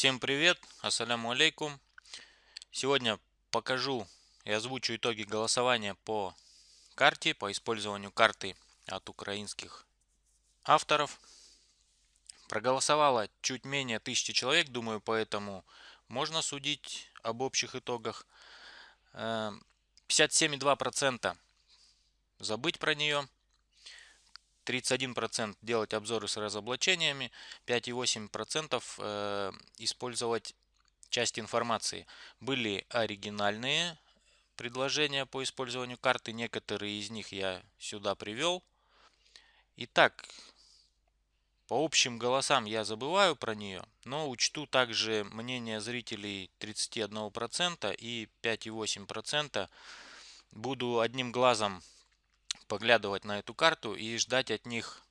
Всем привет, ассаляму алейкум. Сегодня покажу и озвучу итоги голосования по карте, по использованию карты от украинских авторов. Проголосовало чуть менее тысячи человек, думаю, поэтому можно судить об общих итогах. 57,2% эм, забыть про нее. 31% делать обзоры с разоблачениями, 5,8% э, использовать часть информации. Были оригинальные предложения по использованию карты, некоторые из них я сюда привел. Итак, по общим голосам я забываю про нее, но учту также мнение зрителей 31% и 5,8%. Буду одним глазом поглядывать на эту карту и ждать от них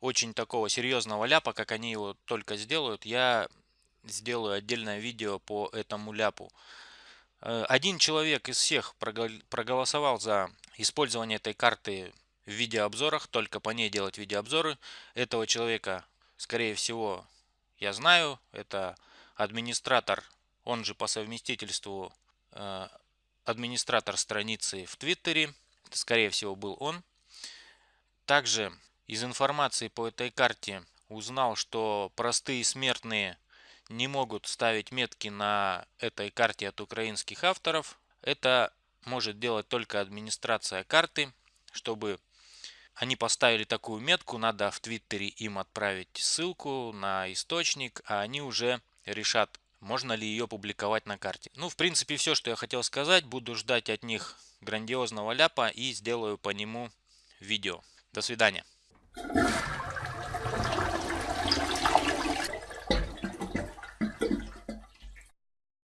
очень такого серьезного ляпа, как они его только сделают, я сделаю отдельное видео по этому ляпу. Э, один человек из всех проголосовал за использование этой карты в видеообзорах, только по ней делать видеообзоры. Этого человека, скорее всего, я знаю. Это администратор, он же по совместительству э, администратор страницы в Твиттере. Это, скорее всего, был он. Также из информации по этой карте узнал, что простые смертные не могут ставить метки на этой карте от украинских авторов. Это может делать только администрация карты. Чтобы они поставили такую метку, надо в Твиттере им отправить ссылку на источник, а они уже решат, можно ли ее публиковать на карте. Ну, в принципе, все, что я хотел сказать. Буду ждать от них грандиозного ляпа и сделаю по нему видео. До свидания.